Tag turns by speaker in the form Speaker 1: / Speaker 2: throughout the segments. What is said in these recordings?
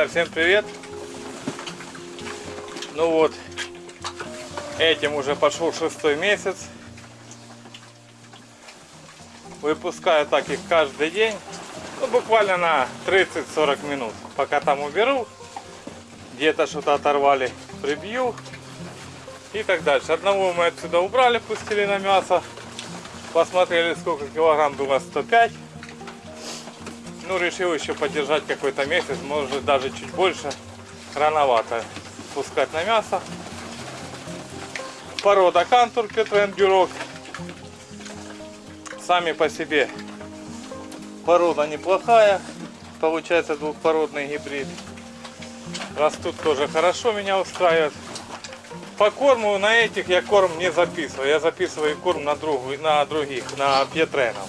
Speaker 1: Друзья, всем привет! Ну вот, этим уже пошел шестой месяц. Выпускаю так их каждый день. Ну, буквально на 30-40 минут. Пока там уберу, где-то что-то оторвали, прибью и так дальше. Одного мы отсюда убрали, пустили на мясо. Посмотрели, сколько килограмм было 105. Ну, решил еще подержать какой-то месяц, может даже чуть больше. Рановато пускать на мясо. Порода кантур Петрен Бюрок. Сами по себе порода неплохая. Получается двухпородный гибрид. Растут тоже хорошо, меня устраивает. По корму на этих я корм не записываю. Я записываю корм на, другу, на других, на Петренов.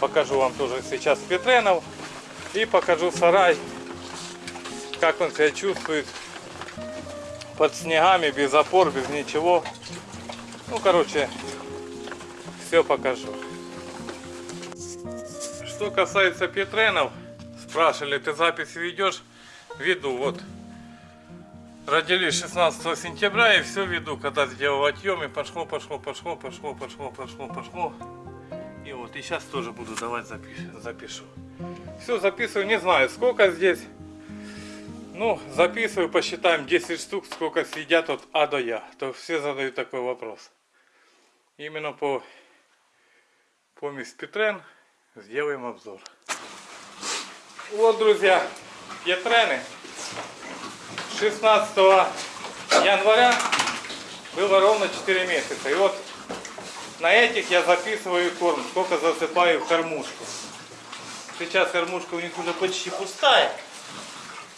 Speaker 1: Покажу вам тоже сейчас Петренов. И покажу сарай, как он себя чувствует под снегами, без опор, без ничего. Ну, короче, все покажу. Что касается Петренов, спрашивали, ты запись ведешь? Веду, вот. Родились 16 сентября и все веду, когда сделал отъем и пошло, пошло, пошло, пошло, пошло, пошло, пошло. И сейчас тоже буду давать запиш, запишу. Все записываю, не знаю сколько здесь. Ну, записываю, посчитаем 10 штук, сколько съедят от А до Я. То все задают такой вопрос. Именно по помесь Петрен сделаем обзор. Вот, друзья, Петрены 16 января было ровно 4 месяца. И вот на этих я записываю корм, сколько засыпаю в кормушку. Сейчас кормушка у них уже почти пустая.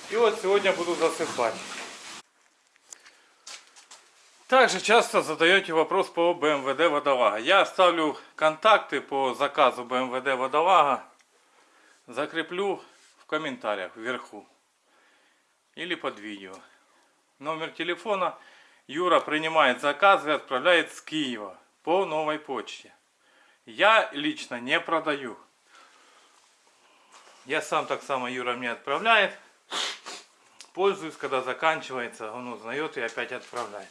Speaker 1: И вот сегодня буду засыпать. Также часто задаете вопрос по БМВД Водолага. Я оставлю контакты по заказу БМВД Водолага. Закреплю в комментариях вверху. Или под видео. Номер телефона. Юра принимает заказы и отправляет с Киева по новой почте. Я лично не продаю. Я сам так само Юра мне отправляет. Пользуюсь, когда заканчивается, он узнает и опять отправляет.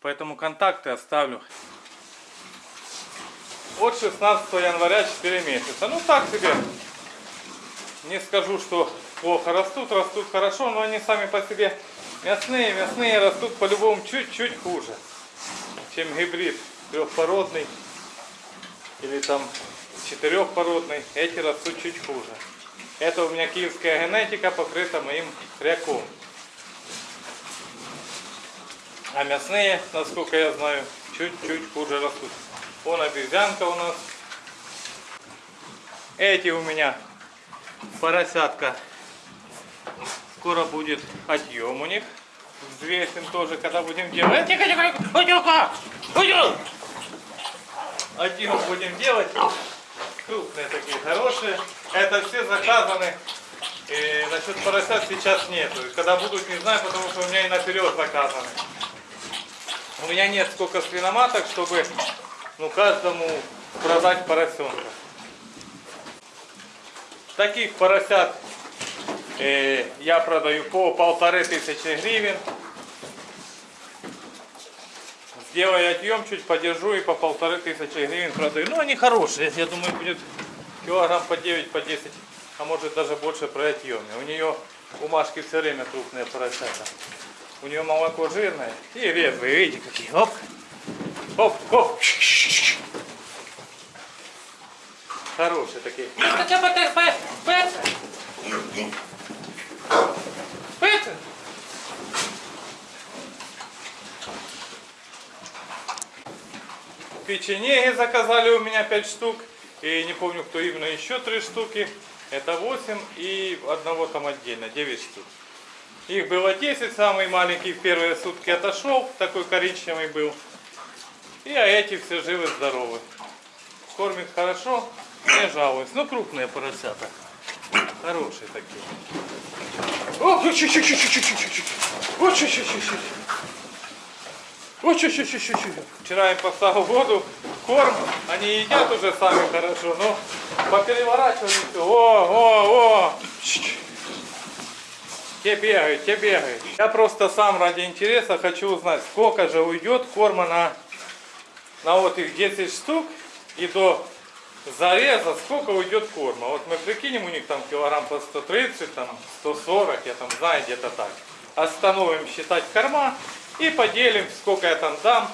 Speaker 1: Поэтому контакты оставлю. От 16 января 4 месяца. Ну так себе. Не скажу, что плохо растут, растут хорошо, но они сами по себе мясные, мясные растут по-любому чуть-чуть хуже, чем гибрид трехпородный или там четырехпородный, эти растут чуть хуже. Это у меня киевская генетика покрыта моим хряком. А мясные, насколько я знаю, чуть-чуть хуже растут. Вон обезьянка у нас. Эти у меня поросятка. Скоро будет отъем у них. Взвесим тоже, когда будем делать. Тихо, тихо, тихо, тихо. Отъем будем делать. Крупные такие, хорошие. Это все заказаны. И насчет поросят сейчас нету. Когда будут, не знаю, потому что у меня и наперед заказаны. У меня нет сколько свиноматок, чтобы ну, каждому продать поросенка. Таких поросят э, я продаю по полторы тысячи гривен. Сделаю отъем, чуть подержу и по полторы тысячи гривен продаю. Ну, они хорошие. Я думаю, будет килограмм по 9, по 10, а может даже больше при отъеме. У нее у Машки все время крупные поросята. У нее молоко жирное и резвые. Видите, какие. Оп. Оп, оп. Хорошие такие. Это? Печенеги заказали у меня 5 штук. И не помню, кто именно, еще 3 штуки. Это 8 и одного там отдельно, 9 штук. Их было 10, самый маленький в первые сутки отошел, такой коричневый был. И а эти все живы, здоровы. Кормит хорошо, не жалуюсь. Ну, крупные поросята. Хорошие такие. О, чуть чуть чуть чуть чуть чуть чуть О, чуть чуть чуть чуть О, чуть чуть чуть чуть Вчера им поставил воду, корм. Они едят уже сами хорошо, но попереворачивали все. О, о, о. Те бегают, те бегают. Я просто сам ради интереса хочу узнать, сколько же уйдет корма на, на вот их 10 штук и до зареза, сколько уйдет корма. Вот мы прикинем, у них там килограмм по 130, там 140, я там знаю где-то так. Остановим считать корма и поделим, сколько я там дам,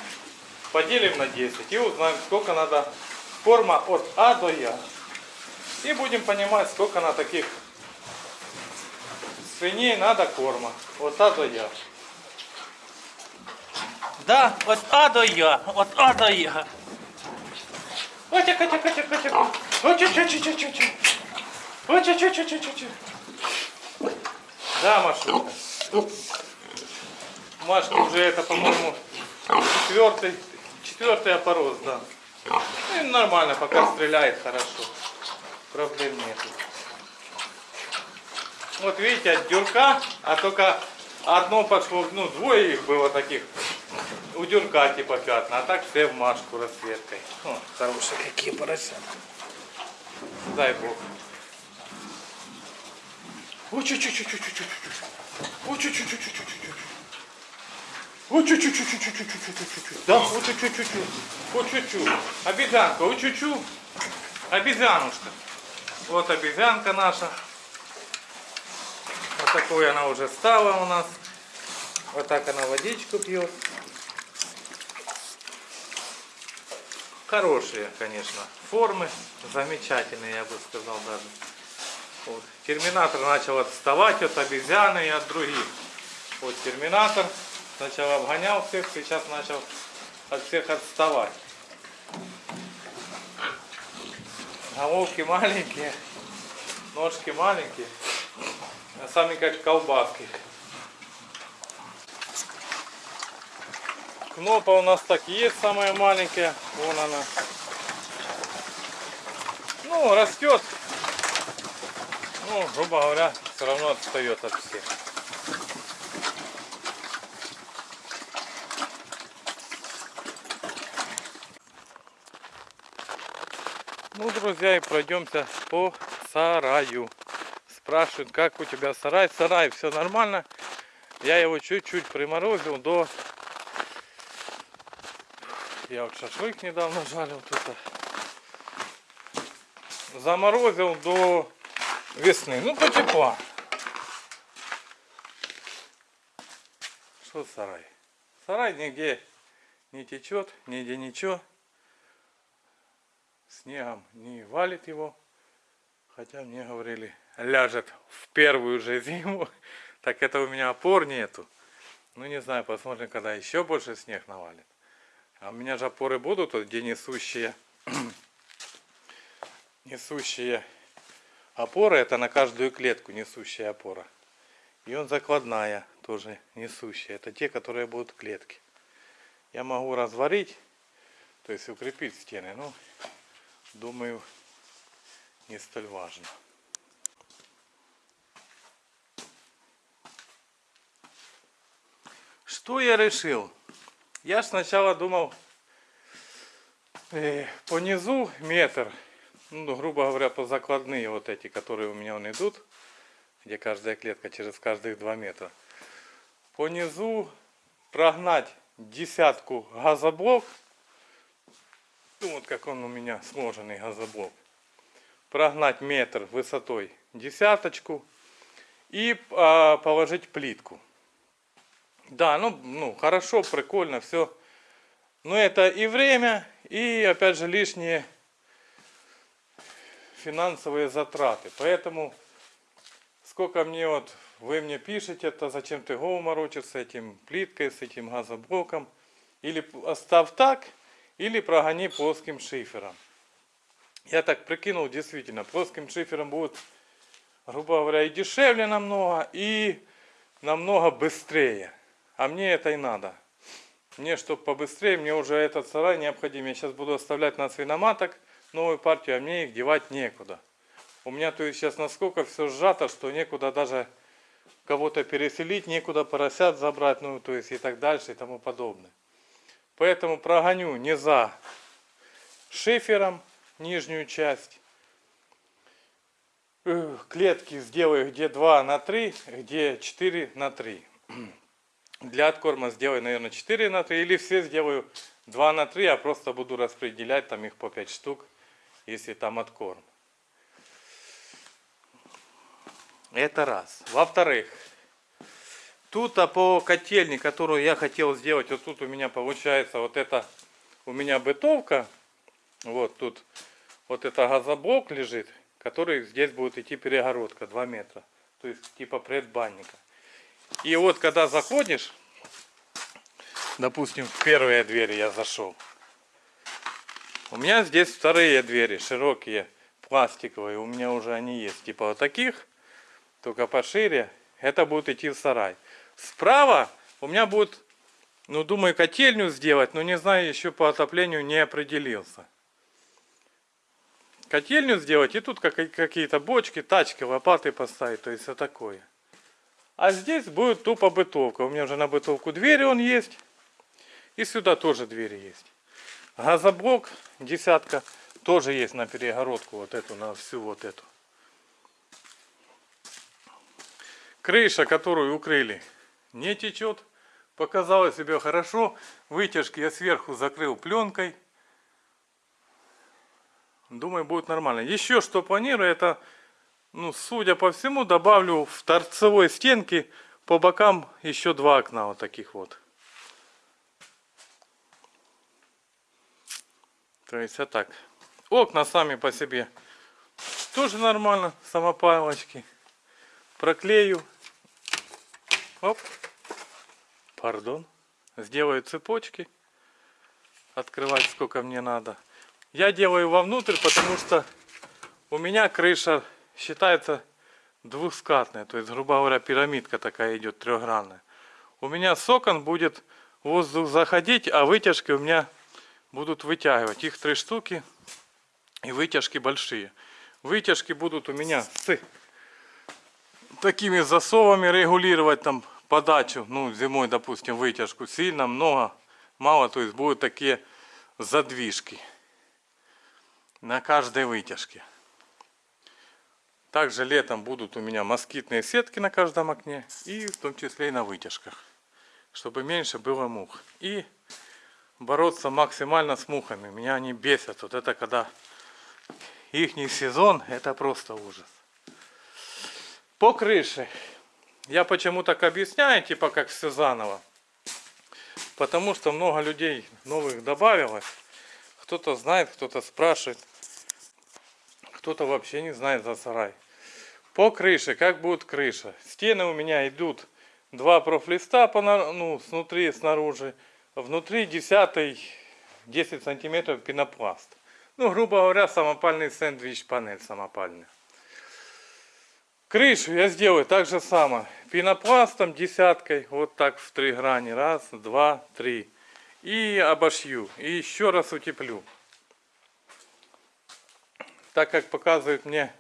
Speaker 1: поделим на 10 и узнаем, сколько надо корма от А до Я. И будем понимать, сколько на таких свиней надо корма. От А до Я. Да, от А до Я, от А до Я. Отя, ча, ча, ча, ча, ча. Отя, ча, ча, ча, ча, ча. Да, Машенька. Машка уже это, по-моему, четвертый, четвертый опорос, да. Ну, нормально, пока стреляет хорошо. Проблем нету. Вот видите, от дюрка, а только одно пошло, ну, двое их было таких. У дюрка типа пятна, а так все в машку расцветкой. О, хорошие какие поросята. Дай бог. Ой, чуть чуть чуть вот чуть-чуть, чуть-чуть, чуть-чуть, чуть-чуть. Да, вот чуть-чуть, чуть-чуть. Вот чуть-чуть. Обезьянка, вот чуть-чуть. Обезьянушка. Вот обезьянка наша. Вот такой она уже стала у нас. Вот так она водичку пьет. Хорошие, конечно, формы. Замечательные, я бы сказал даже. Вот. Терминатор начал отставать от обезьяны и от других. Вот терминатор сначала обгонял всех, сейчас начал от всех отставать. Головки маленькие, ножки маленькие, а сами как колбаски. Кнопа у нас так и есть самая маленькая, вон она. Ну, растет, ну, грубо говоря, все равно отстает от всех. Ну, друзья, и пройдемся по сараю. Спрашивают, как у тебя сарай? Сарай, все нормально. Я его чуть-чуть приморозил до... Я вот шашлык недавно жарил тут. Заморозил до весны. Ну, потепла. Что сарай? Сарай нигде не течет, нигде ничего снегом не валит его. Хотя мне говорили, ляжет в первую же зиму. Так это у меня опор нету. Ну не знаю, посмотрим, когда еще больше снег навалит. А у меня же опоры будут, вот, где несущие, несущие опоры. Это на каждую клетку несущая опора. И он закладная, тоже несущая. Это те, которые будут клетки. Я могу разварить, то есть укрепить стены. Ну, думаю, не столь важно. Что я решил? Я сначала думал э, по низу метр, ну, грубо говоря, по закладные вот эти, которые у меня он идут, где каждая клетка через каждых 2 метра. По низу прогнать десятку газоблок вот как он у меня сложенный газоблок. Прогнать метр высотой десяточку и а, положить плитку. Да, ну, ну хорошо, прикольно, все. Но это и время, и опять же лишние финансовые затраты. Поэтому сколько мне вот, вы мне пишете, то зачем ты голову морочишь с этим плиткой, с этим газоблоком. Или оставь так, или прогони плоским шифером. Я так прикинул, действительно, плоским шифером будет, грубо говоря, и дешевле намного, и намного быстрее. А мне это и надо. Мне, чтобы побыстрее, мне уже этот сарай необходим. Я сейчас буду оставлять на свиноматок новую партию, а мне их девать некуда. У меня то есть сейчас насколько все сжато, что некуда даже кого-то переселить, некуда поросят забрать, ну то есть и так дальше и тому подобное. Поэтому прогоню не за шифером нижнюю часть. Э, Клетки сделаю где 2 на 3, где 4 на 3. Для откорма сделаю, наверное, 4 на 3. Или все сделаю 2 на 3, а просто буду распределять там их по 5 штук, если там откорм. Это раз. Во-вторых, тут а по котельне, которую я хотел сделать, вот тут у меня получается вот это, у меня бытовка, вот тут вот это газоблок лежит, который здесь будет идти перегородка 2 метра, то есть типа предбанника. И вот когда заходишь, допустим, в первые двери я зашел, у меня здесь вторые двери, широкие, пластиковые, у меня уже они есть, типа вот таких, только пошире, это будет идти в сарай. Справа у меня будет, ну думаю, котельню сделать, но не знаю, еще по отоплению не определился. Котельню сделать и тут как- какие-то бочки, тачки, лопаты поставить, то есть все такое. А здесь будет тупо бытовка. У меня уже на бытовку двери он есть. И сюда тоже двери есть. Газоблок десятка тоже есть на перегородку вот эту, на всю вот эту. Крыша, которую укрыли, не течет. Показала себя хорошо. Вытяжки я сверху закрыл пленкой. Думаю, будет нормально. Еще что планирую, это, ну, судя по всему, добавлю в торцевой стенке по бокам еще два окна вот таких вот. То есть вот так. Окна сами по себе тоже нормально, самопалочки. Проклею. Оп. Пардон. Сделаю цепочки. Открывать сколько мне надо. Я делаю вовнутрь, потому что у меня крыша считается двускатная. То есть, грубо говоря, пирамидка такая идет трехгранная. У меня с окон будет воздух заходить, а вытяжки у меня будут вытягивать. Их три штуки и вытяжки большие. Вытяжки будут у меня с такими засовами регулировать там подачу. Ну, зимой, допустим, вытяжку сильно, много, мало. То есть будут такие задвижки на каждой вытяжке. Также летом будут у меня москитные сетки на каждом окне и в том числе и на вытяжках, чтобы меньше было мух. И бороться максимально с мухами. Меня они бесят. Вот это когда ихний сезон, это просто ужас. По крыше. Я почему так объясняю, типа как все заново. Потому что много людей новых добавилось. Кто-то знает, кто-то спрашивает. Кто-то вообще не знает за сарай. По крыше, как будет крыша? Стены у меня идут два профлиста по, ну, снутри и снаружи. Внутри десятый 10 сантиметров пенопласт. Ну, грубо говоря, самопальный сэндвич панель самопальная. Крышу я сделаю так же само. Пенопластом десяткой, вот так в три грани. Раз, два, три. И обошью. И еще раз утеплю. Так как показывают мне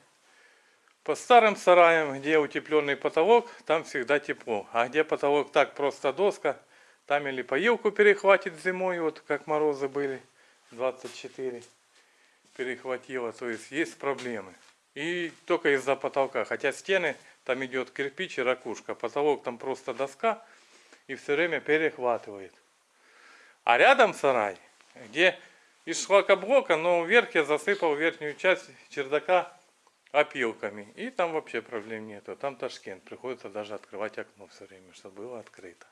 Speaker 1: по старым сараям, где утепленный потолок, там всегда тепло. А где потолок так просто доска, там или поилку перехватит зимой, вот как морозы были, 24 перехватило. То есть есть проблемы. И только из-за потолка. Хотя стены, там идет кирпич и ракушка. Потолок там просто доска и все время перехватывает. А рядом сарай, где из шлакоблока, но вверх я засыпал верхнюю часть чердака опилками. И там вообще проблем нету. Там Ташкент. Приходится даже открывать окно все время, чтобы было открыто.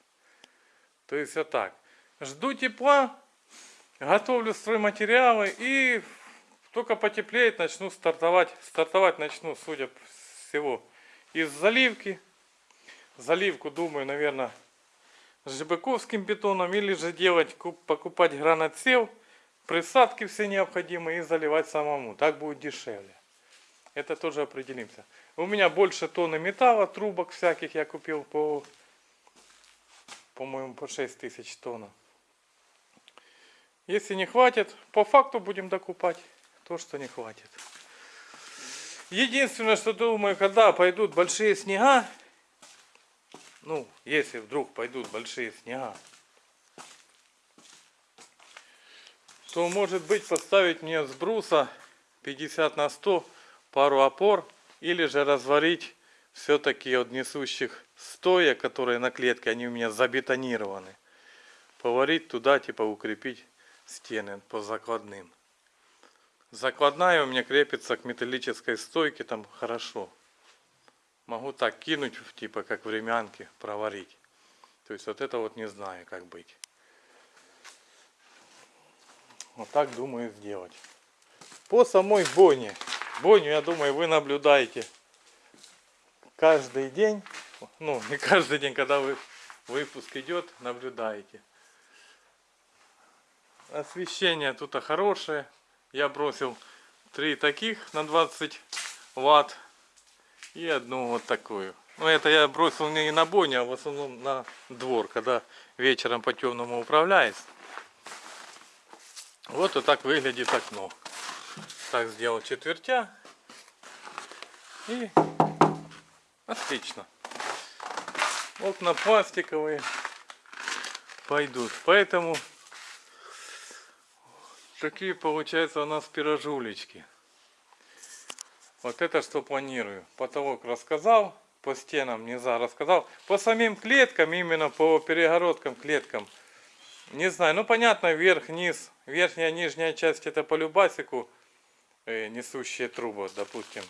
Speaker 1: То есть вот так. Жду тепла, готовлю стройматериалы и только потеплеет, начну стартовать. Стартовать начну, судя всего, из заливки. Заливку, думаю, наверное, с жибаковским бетоном или же делать, куп- покупать гранатсев, присадки все необходимые и заливать самому. Так будет дешевле. Это тоже определимся. У меня больше тонны металла, трубок всяких я купил по, по-моему, по 6 тысяч тонн. Если не хватит, по факту будем докупать то, что не хватит. Единственное, что думаю, когда пойдут большие снега, ну, если вдруг пойдут большие снега, то может быть поставить мне с бруса 50 на 100 пару опор или же разварить все-таки от несущих стоя, которые на клетке, они у меня забетонированы. Поварить туда, типа укрепить стены по закладным. Закладная у меня крепится к металлической стойке, там хорошо. Могу так кинуть, типа как времянки, проварить. То есть вот это вот не знаю, как быть. Вот так думаю сделать. По самой бойне. Бойню, я думаю, вы наблюдаете каждый день. Ну, не каждый день, когда вы, выпуск идет, наблюдаете. Освещение тут хорошее. Я бросил три таких на 20 ватт и одну вот такую. Ну это я бросил не на бойню, а в основном на двор, когда вечером по темному управляюсь. Вот и так выглядит окно. Так сделал четвертя. И отлично. Окна пластиковые пойдут. Поэтому такие получаются у нас пирожулечки. Вот это что планирую. Потолок рассказал, по стенам низа рассказал. По самим клеткам, именно по перегородкам клеткам, не знаю. Ну понятно, верх, низ, верхняя, нижняя часть это по любасику э, несущие трубы, допустим.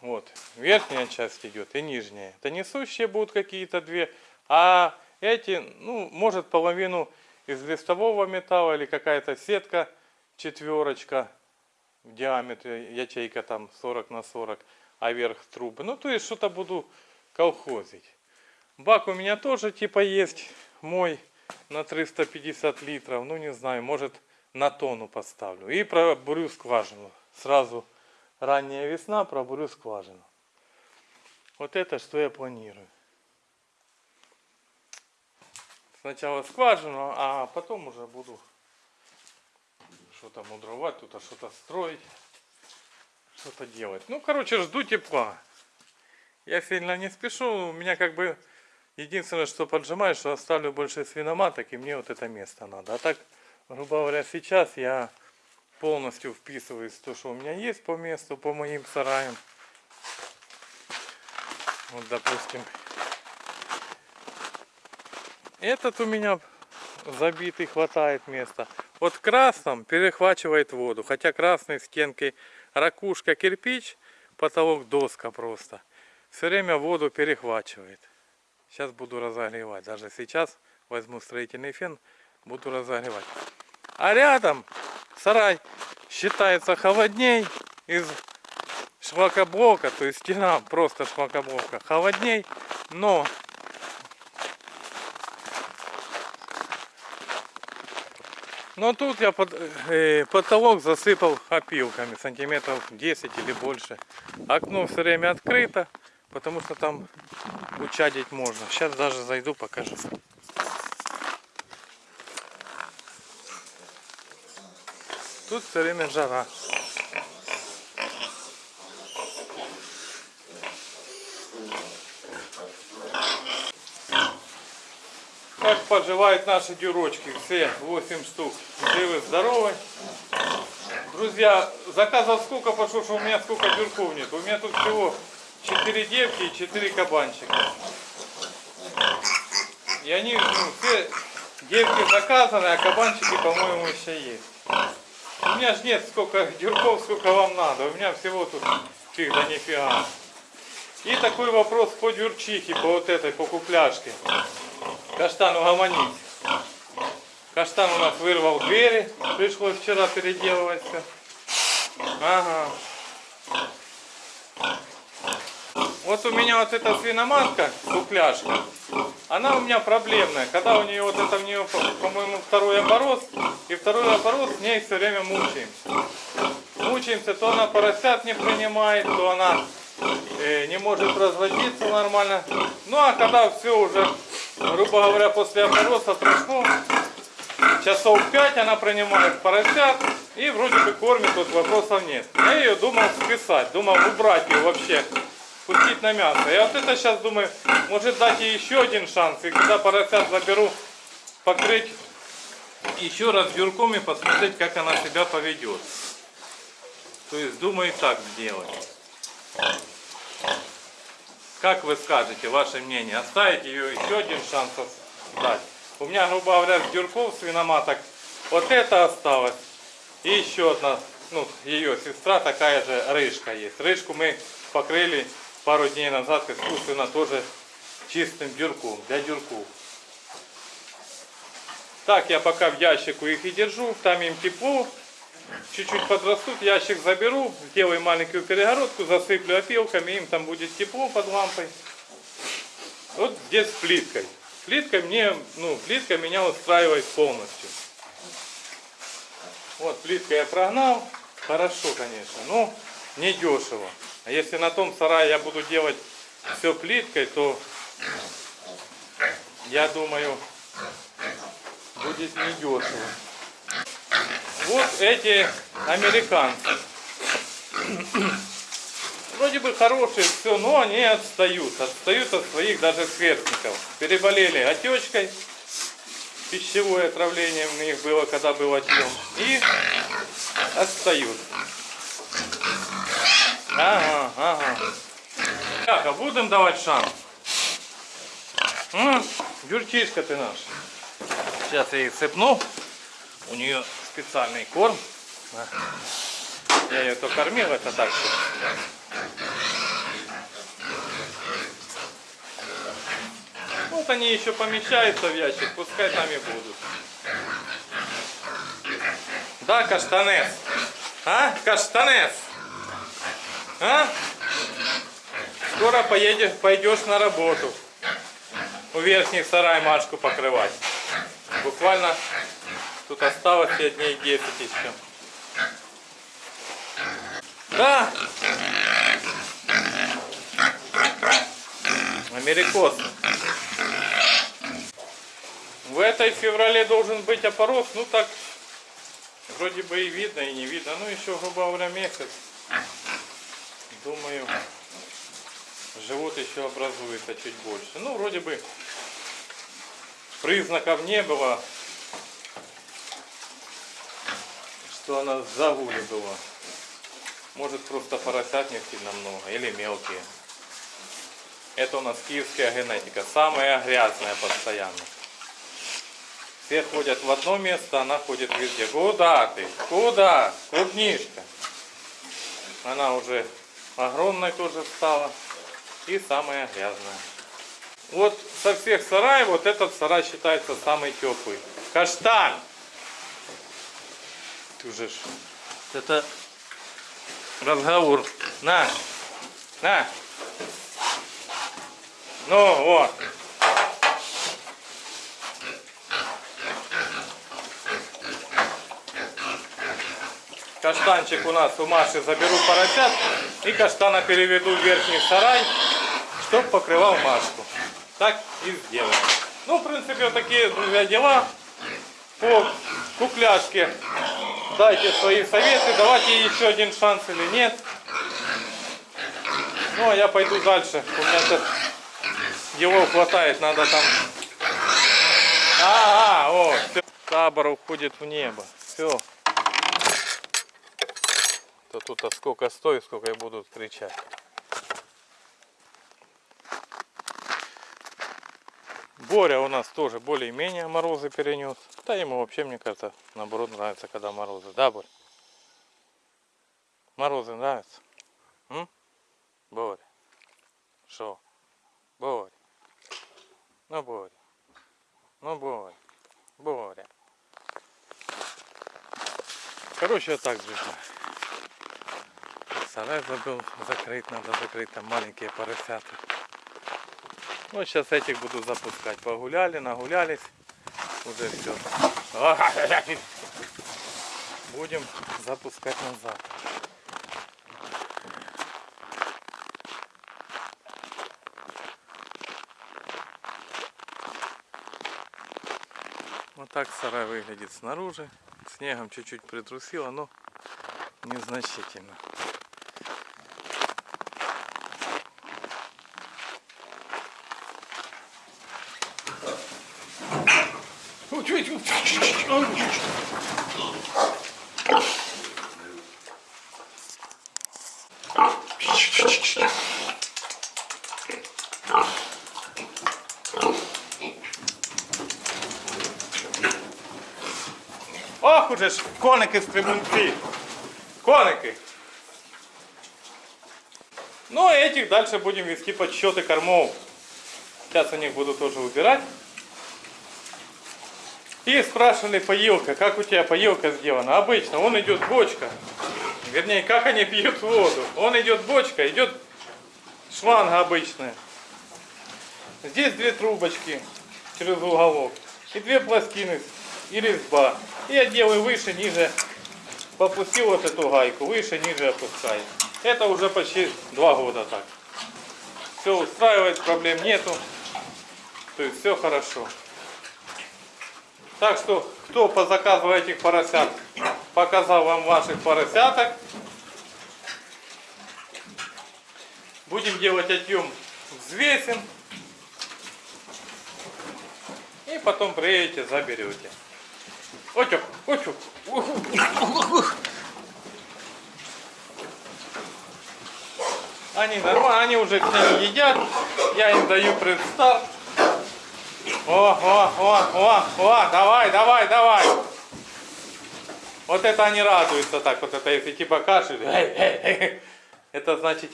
Speaker 1: Вот, верхняя часть идет и нижняя. Это несущие будут какие-то две, а эти, ну, может половину из листового металла или какая-то сетка четверочка в диаметре, ячейка там 40 на 40, а верх трубы. Ну, то есть что-то буду колхозить. Бак у меня тоже типа есть мой на 350 литров. Ну, не знаю, может на тонну поставлю. И пробурю скважину. Сразу ранняя весна, пробурю скважину. Вот это что я планирую. Сначала скважину, а потом уже буду что-то мудровать, тут что-то строить, что-то делать. Ну, короче, жду тепла. Я сильно не спешу, у меня как бы единственное, что поджимаю, что оставлю больше свиноматок, и мне вот это место надо. А так, грубо говоря, сейчас я полностью вписываюсь в то, что у меня есть по месту, по моим сараям. Вот, допустим, этот у меня забитый, хватает места. Вот в красном перехвачивает воду, хотя красной стенкой ракушка кирпич, потолок доска просто. Все время воду перехвачивает. Сейчас буду разогревать. Даже сейчас возьму строительный фен, буду разогревать. А рядом сарай считается холодней из шлакоблока, то есть стена просто шлакоблока холодней, но но тут я под, э, потолок засыпал опилками сантиметров 10 или больше. Окно все время открыто, потому что там учадить можно. Сейчас даже зайду покажу. Тут все время жара. Как поживают наши дюрочки? Все 8 штук. Живы, здоровы. Друзья, заказов сколько пошло, что у меня сколько дюрков нет. У меня тут всего 4 девки и 4 кабанчика. И они, ну, все девки заказаны, а кабанчики, по-моему, еще есть. У меня же нет сколько дюрков, сколько вам надо. У меня всего тут фиг да нифига. И такой вопрос по дюрчихе, по вот этой, по купляшке. Каштан угомонить. Каштан у нас вырвал двери, пришлось вчера переделывать все. Ага. Вот у меня вот эта свиноматка, кукляшка, она у меня проблемная. Когда у нее вот это у нее, по- по-моему, второй оборот, и второй оборот с ней все время мучаемся. Мучаемся, то она поросят не принимает, то она э, не может разводиться нормально. Ну а когда все уже, грубо говоря, после оборота прошло, часов 5 она принимает поросят и вроде бы кормит, тут вопросов нет. Я ее думал списать, думал убрать ее вообще, пустить на мясо. Я вот это сейчас думаю, может дать ей еще один шанс, и когда поросят заберу, покрыть еще раз дюрком и посмотреть, как она себя поведет. То есть думаю так сделать. Как вы скажете, ваше мнение, оставить ее еще один шанс дать? У меня, грубо говоря, дюрков свиноматок вот это осталось. И еще одна, ну, ее сестра такая же рыжка есть. Рыжку мы покрыли пару дней назад искусственно тоже чистым дюрком, для дюрков. Так я пока в ящику их и держу, там им тепло. Чуть-чуть подрастут, ящик заберу, сделаю маленькую перегородку, засыплю опилками, им там будет тепло под лампой. Вот здесь с плиткой. Плитка мне, ну, плитка меня устраивает полностью. Вот, плитка я прогнал. Хорошо, конечно, но не дешево. А если на том сарае я буду делать все плиткой, то я думаю, будет не дешево. Вот эти американцы. Вроде бы хорошие, все, но они отстают. Отстают от своих даже сверстников. Переболели отечкой. Пищевое отравление у них было, когда был отъем. И отстают. Ага, ага. Так, а будем давать шанс? М, Дюрчишка ты наш. Сейчас я их сыпну. У нее специальный корм. Я ее то кормил, это так. Вот они еще помещаются в ящик, пускай там и будут. Да, каштанес? А, каштанес? А? Скоро поедешь, пойдешь на работу. У верхних сарай Машку покрывать. Буквально тут осталось тебе дней 10 еще. Да. Америкос. В этой феврале должен быть опорос, ну так вроде бы и видно, и не видно. Ну еще, грубо говоря, месяц. Думаю, живот еще образуется чуть больше. Ну, вроде бы признаков не было, что она в загуле была. Может просто поросят сильно много или мелкие. Это у нас киевская генетика, самая грязная постоянно. Все ходят в одно место, она ходит везде. Куда ты? Куда? Клубнишка. Она уже огромной тоже стала. И самая грязная. Вот со всех сараев, вот этот сарай считается самый теплый. Каштан! Уже. Это разговор. На! На! Ну, вот. Каштанчик у нас у Маши заберу поросят и каштана переведу в верхний сарай, чтоб покрывал Машку. Так и сделаем. Ну, в принципе, вот такие, друзья, дела по кукляшке. Дайте свои советы, давайте еще один шанс или нет. Ну, а я пойду дальше. У меня сейчас его хватает, надо там... Ага, о, всё. табор уходит в небо. Все. То тут а сколько стоит, сколько я буду кричать. Боря у нас тоже более-менее морозы перенес. Да ему вообще, мне кажется, наоборот нравится, когда морозы. Да, Боря? Морозы нравятся? М? Боря. Что? Боря. Ну, Боря. Ну, Боря. Боря. Короче, я так друзья. Сарай забыл закрыть, надо закрыть, там маленькие поросята. Вот сейчас этих буду запускать. Погуляли, нагулялись. Уже все. Будем запускать назад. Вот так сарай выглядит снаружи. Снегом чуть-чуть притрусило, но незначительно. Ох уже ж, коники стрибунці. Коники. Ну этих дальше будем вести подсчеты кормов. Сейчас у них буду тоже убирать. И спрашивали поилка, как у тебя поилка сделана. Обычно он идет бочка. Вернее, как они пьют воду. Он идет бочка, идет шланга обычная. Здесь две трубочки через уголок. И две пластины и резьба. И я делаю выше, ниже. Попустил вот эту гайку, выше, ниже опускаю. Это уже почти два года так. Все устраивает, проблем нету. То есть все хорошо. Так что, кто по заказу этих поросят показал вам ваших поросяток, будем делать отъем взвесим. И потом приедете, заберете. Отек, отек. Они нормально, они уже ними едят. Я им даю предстарт. О, о, о, о, о, давай, давай, давай. Вот это они радуются так, вот это если типа кашель. Это значит,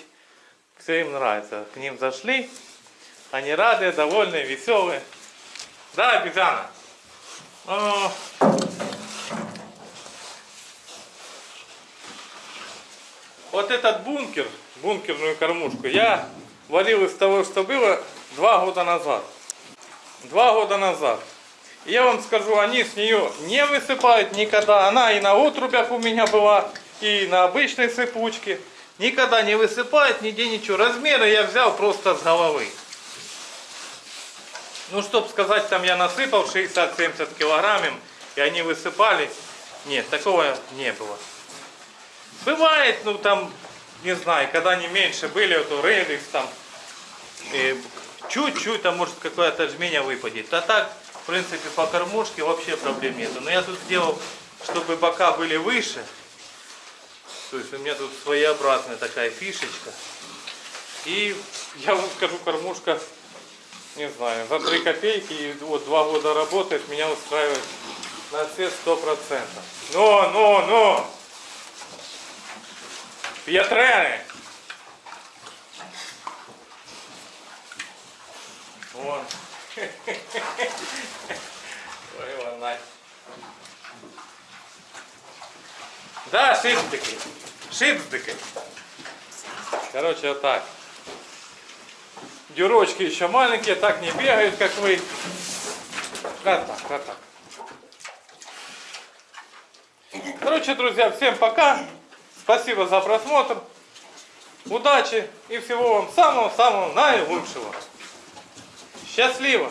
Speaker 1: все им нравится. К ним зашли, они рады, довольные, веселые. Да, обезьяна? Вот этот бункер, бункерную кормушку, я варил из того, что было два года назад. Два года назад. Я вам скажу, они с нее не высыпают никогда. Она и на отрубях у меня была, и на обычной сыпучке. Никогда не высыпает, нигде ничего. Размеры я взял просто с головы. Ну, чтоб сказать, там я насыпал 60-70 килограмм, и они высыпали. Нет, такого не было. Бывает, ну там, не знаю, когда они меньше были, то реликс там, чуть-чуть там может какое-то жменя выпадет. А так, в принципе, по кормушке вообще проблем нету. Но я тут сделал, чтобы бока были выше. То есть у меня тут своеобразная такая фишечка. И я вам скажу, кормушка, не знаю, за 3 копейки, и вот 2 года работает, меня устраивает на все 100%. Но, но, но! П'ятрени! Вон. Ой, вона. Да, шипздики. Шипздики. Короче, вот так. Дюрочки еще маленькие, так не бегают, как вы. Вот так, вот так. Короче, друзья, всем пока. Спасибо за просмотр. Удачи и всего вам самого-самого наилучшего. Счастливо!